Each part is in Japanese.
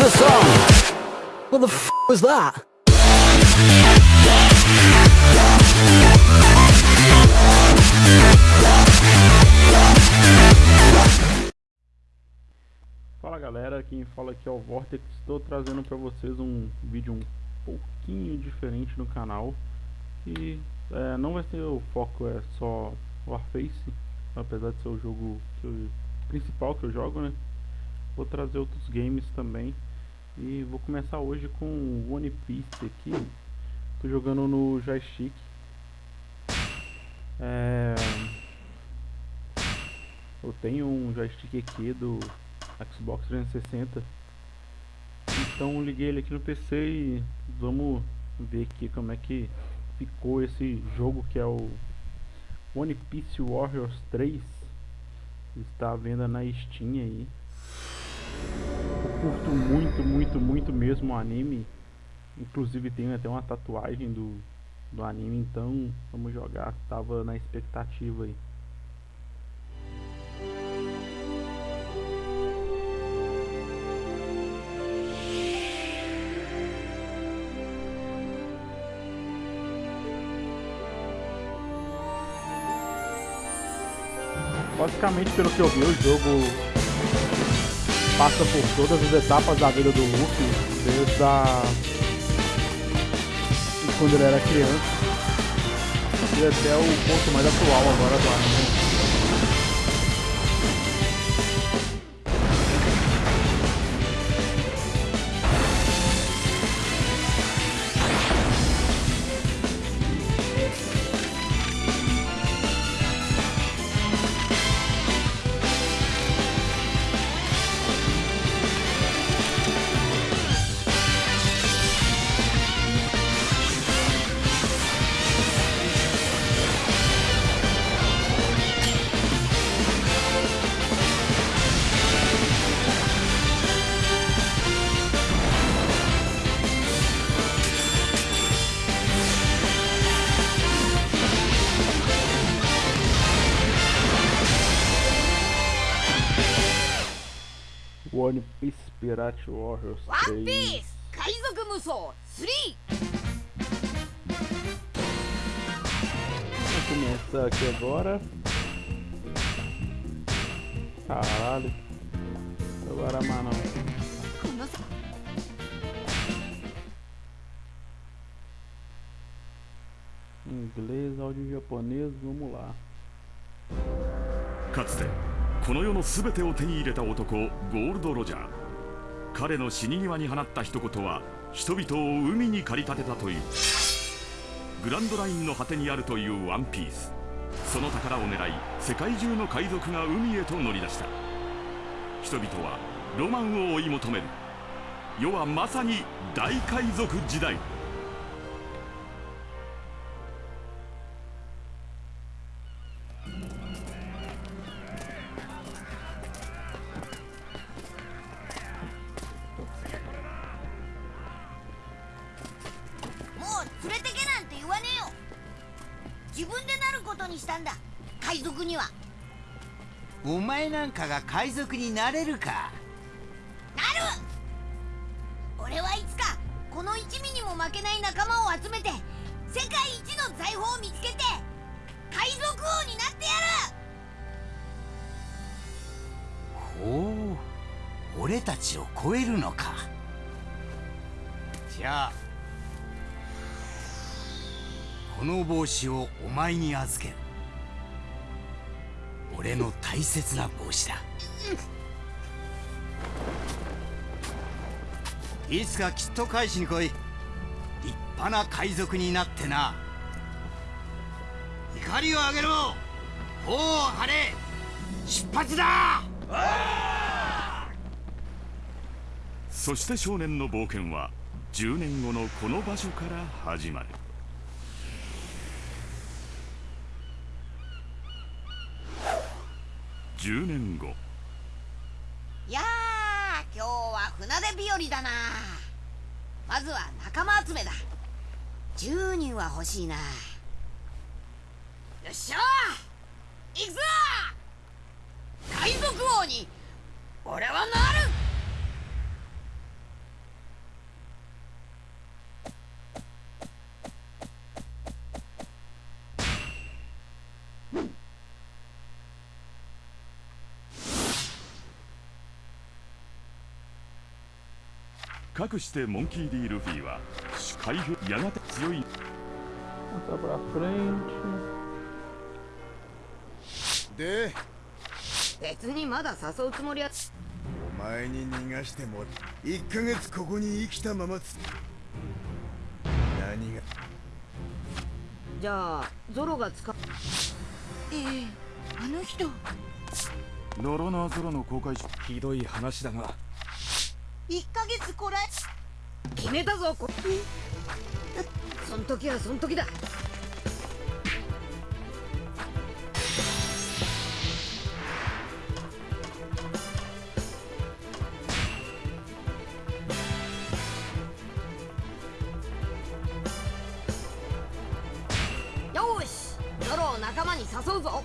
the song? What the f was that? Fala galera, quem fala aqui é o Vortex, estou trazendo para vocês um vídeo um pouquinho diferente no canal e é, não vai ser o foco é só Warface, apesar de ser o jogo eu, principal que eu jogo, né? Vou trazer outros games também e vou começar hoje com One Piece aqui, tô jogando no joystick. É... Eu tenho um joystick aqui do Xbox 360 Então liguei ele aqui no PC e vamos ver aqui como é que ficou esse jogo que é o One Piece Warriors 3 Está à venda na Steam aí curto muito, muito, muito mesmo o anime. Inclusive tenho até uma tatuagem do, do anime, então vamos jogar, tava na expectativa aí. Basicamente, pelo que eu vi, o jogo passa por todas as etapas da vida do Luffy, desde a... quando ele era criança e até o ponto mais atual agora do. One Piece Pirate Warriors 3 One Piece 海賊無双 3! Vamos começar aqui agora Caralho Agora mano Inglês, áudio japonês, vamos lá かつて この世の全てを手に入れた男ゴールド・ロジャー。彼の死に際に放った一言は人々を海に駆り立てたという。グランドラインの果てにあるというワンピース。その宝を狙い世界中の海賊が海へと乗り出した。人々はロマンを追い求める。世はまさに大海賊時代。海賊になれるか？なる！俺はいつかこの一味にも負けない仲間を集めて世界一の財宝を見つけて海賊王になってやほう。俺たちを超えるのか。じゃあこの帽子をお前に預ける。俺の大切な帽子だいつかきっと返しに来い。立派な海賊になってな。怒りを上げろ。頬を張れ。出発だ。そして少年の冒険は10年後のこの場所から始まる。10年後るいやー今日は船出日和だな。まずは仲間集めだ。10人は欲しいな。よっしゃ。行くぞ。海賊王に俺はなる。かくしてモンキー D ルフィは主海兵やがて強い。Passar pra frente. で別にまだ誘うつもりは。お前に逃がしても1ヶ月ここに生きたままつ何が？じゃあゾロが使っええあの人。ノロナーゾロの公開ひどい話だが1ヶ月こらえ決めたぞこ。そん時はそん時だ。よしゾロを仲間に誘うぞ。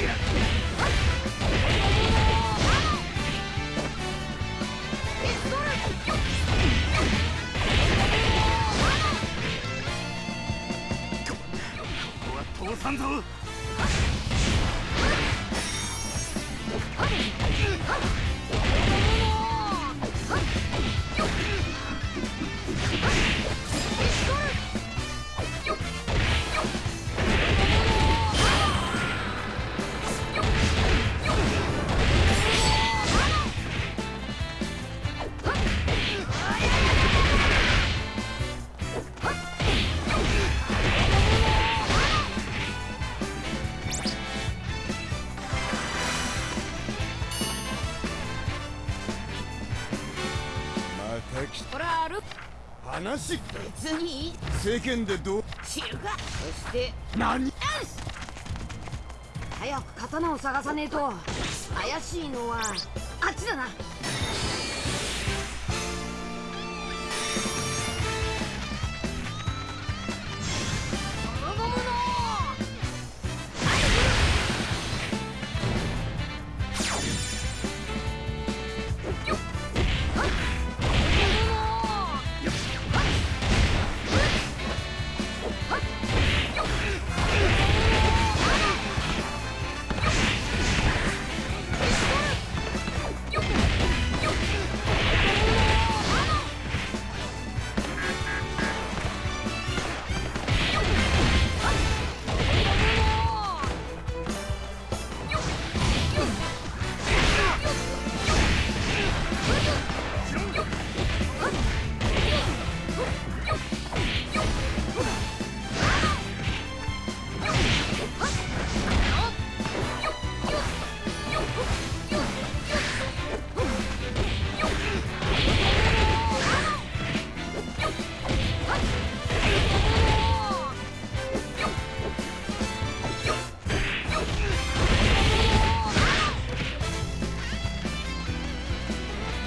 ここは通さんぞ。話。別に世間でどう？知るか。そして。何？早く刀を探さねえと。怪しいのはあっちだな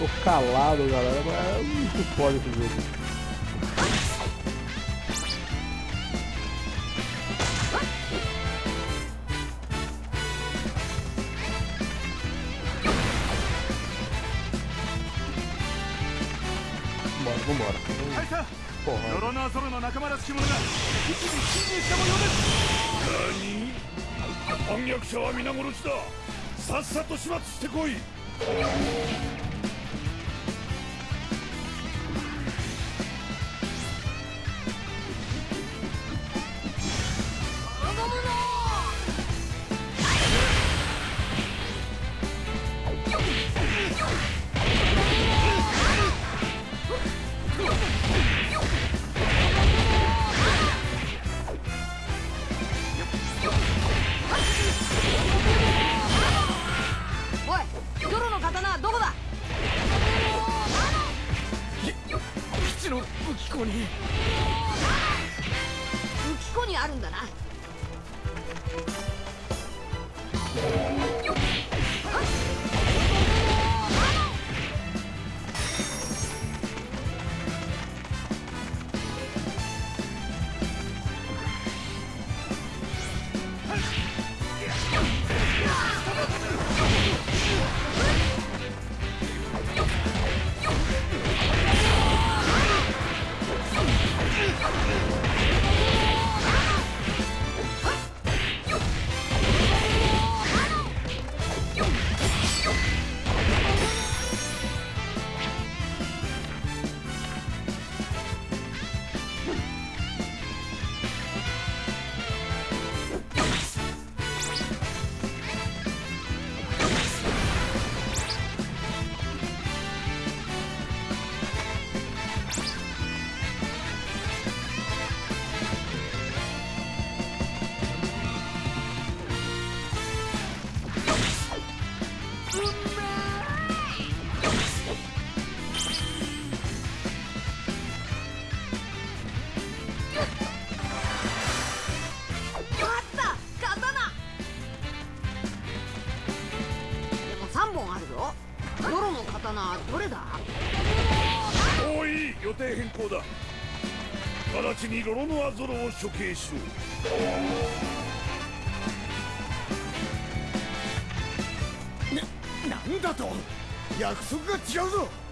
Tô calado, galera, mas muito foda esse jogo. Vambora, porrada. ノロノアゾロの仲間らしき者が基地に侵入した模様です反逆者は皆殺しださっさと始末してこいちにロロノアゾロを処刑しろなんだと？約束が違うぞ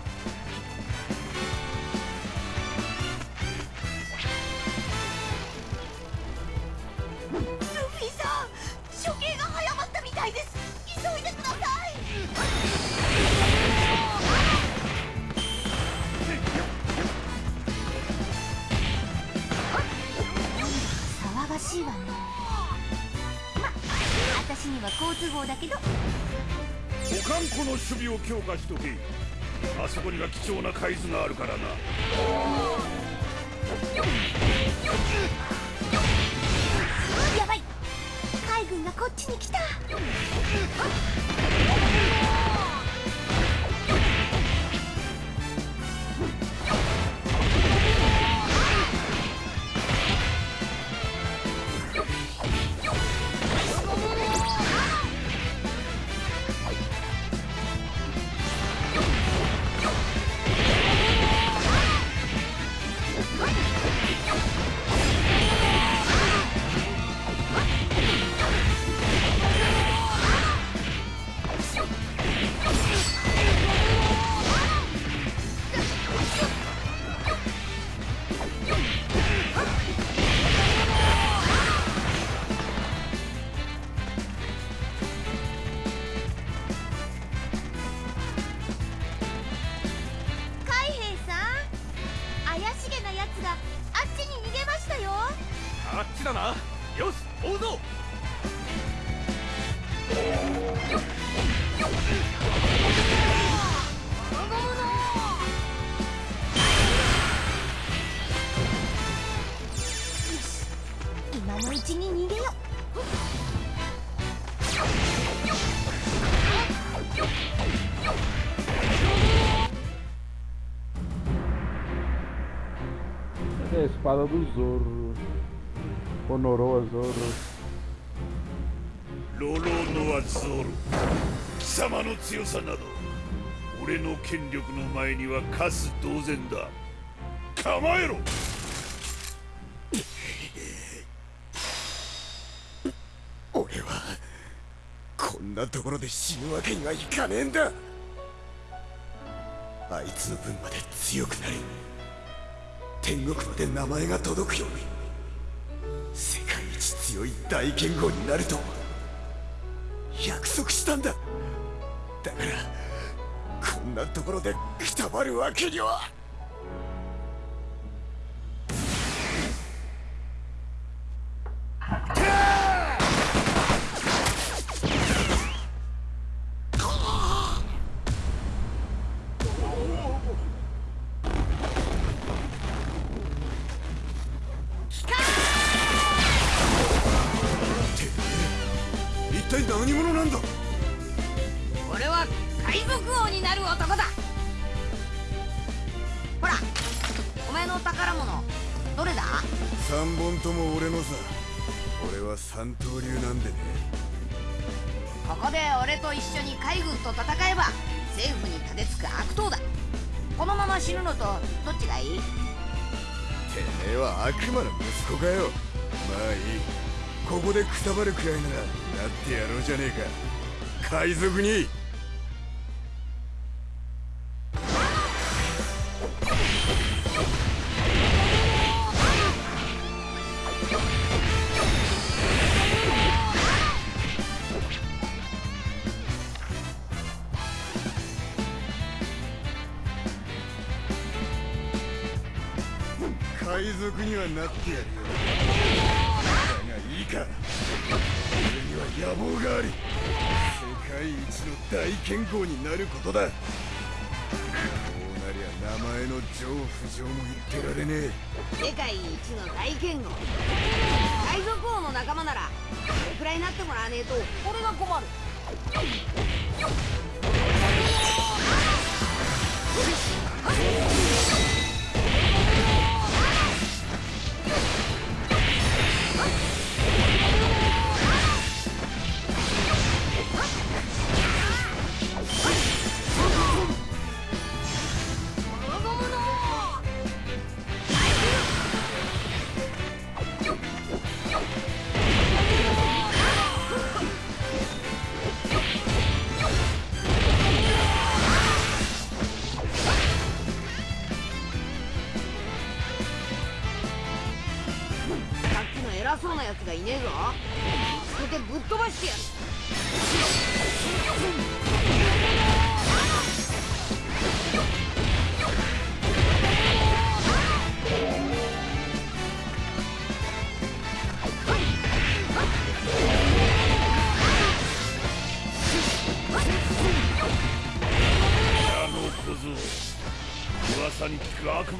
の守備を強化しとけ。あそこには貴重な海図があるからな。やばい。海軍がこっちに来た。Espada do Zoro. Honorou a Zoro. ロロノアゾロ貴様の強さなど俺の権力の前には勝つ同然だ構えろ俺はこんなところで死ぬわけにはいかねえんだあいつの分まで強くなる天国まで名前が届くように。世界一強い大剣豪になると約束したんだ。だからこんなところでくたばるわけには。の宝物。どれだ？三本とも俺のさ。俺は三刀流なんでね。ここで俺と一緒に海軍と戦えば政府に立てつく悪党だ。このまま死ぬのとどっちがいい？てめえは悪魔の息子かよ。まあいい。ここでくたばるくらいならなってやろうじゃねえか。海賊に海賊にはなってやる。よだがいいか。俺には野望があり。世界一の大剣豪になることだ。こうなりゃ名前の上不上も言ってられねえ。世界一の大剣豪。海賊王の仲間ならそれくらいになってもらわねえと俺が困る。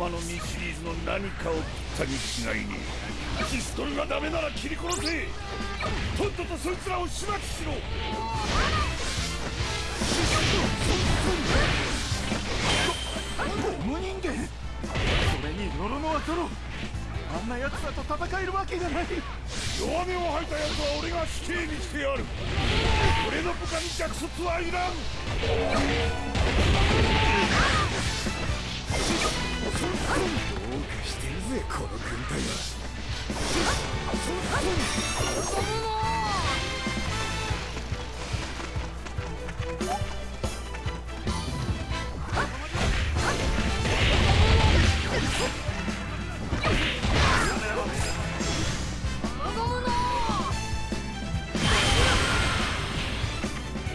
聞く悪魔の実シリーズの何かを食ったに違いねえ。ピストルがダメなら切り殺せ。とっととそいつらを始末しろ。無人間それにノロノアトロあんな奴らと戦えるわけがない。弱音を吐いた奴は俺が死刑にしてやる。俺の部下に弱卒はいらんしてるぜこの軍隊は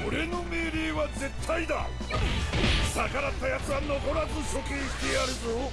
俺の命令は絶対だ。逆らった奴は残らず処刑してやるぞ。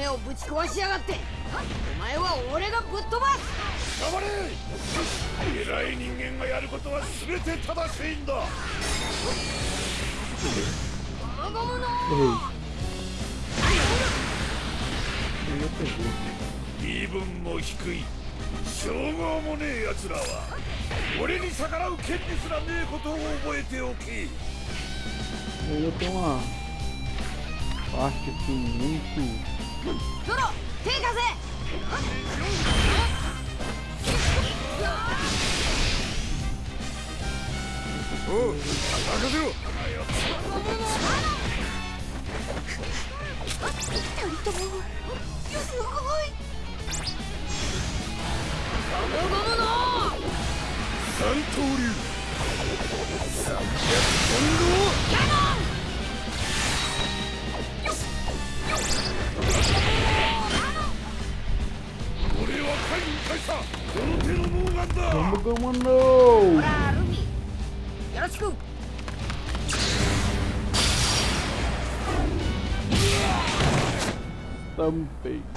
の夢をぶち壊しやがって。お前は俺がぶっ飛ばす。頑張れ。偉い人間がやることは全て正しいんだ。ゴムの.身分も低い。称号もねえ奴らは。俺に逆らう権利すらねえことを覚えておけ。Ele tem uma parte assim muito ゾロ手貸せおう任せろ。二人ともすごいゴムの三刀流三百本俺は海軍大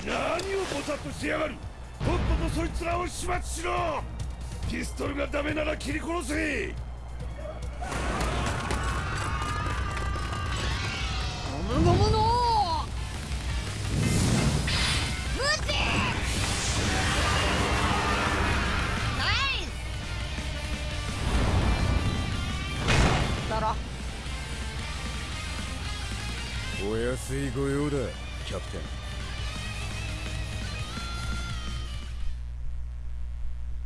何をぼさっとしてやがる。とっととそいつらを始末しろ。ピストルがダメなら切り殺せ。ゴムゴムお安い御用だキャプテン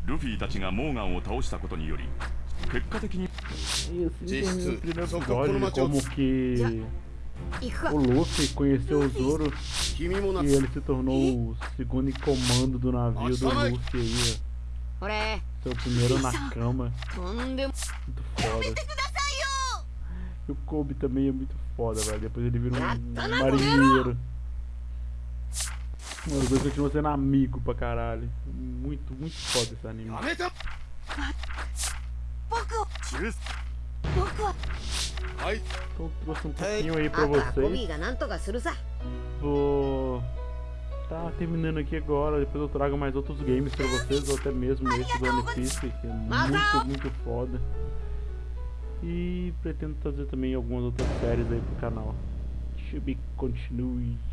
ルフィたちがモーガンを倒したことにより結果的に E de procura como uma que 行くか o Luffy conheceu o Zoro e ele se tornou o segundo em comando do navio do Luffy aí. Seu primeiro na cama. Muito foda. E o Kobe também é muito foda, velho. Depois ele vira um marinheiro. Mano, os dois continuam sendo amigo pra caralho. Muito, muito foda esse anime. Então, então trouxe um pouquinho aí pra vocês. Vou... Tá terminando aqui agora, depois eu trago mais outros games pra vocês, ou até mesmo esse do One Piece, que é muito, muito foda. E pretendo trazer também algumas outras séries aí pro canal. Chibi continue.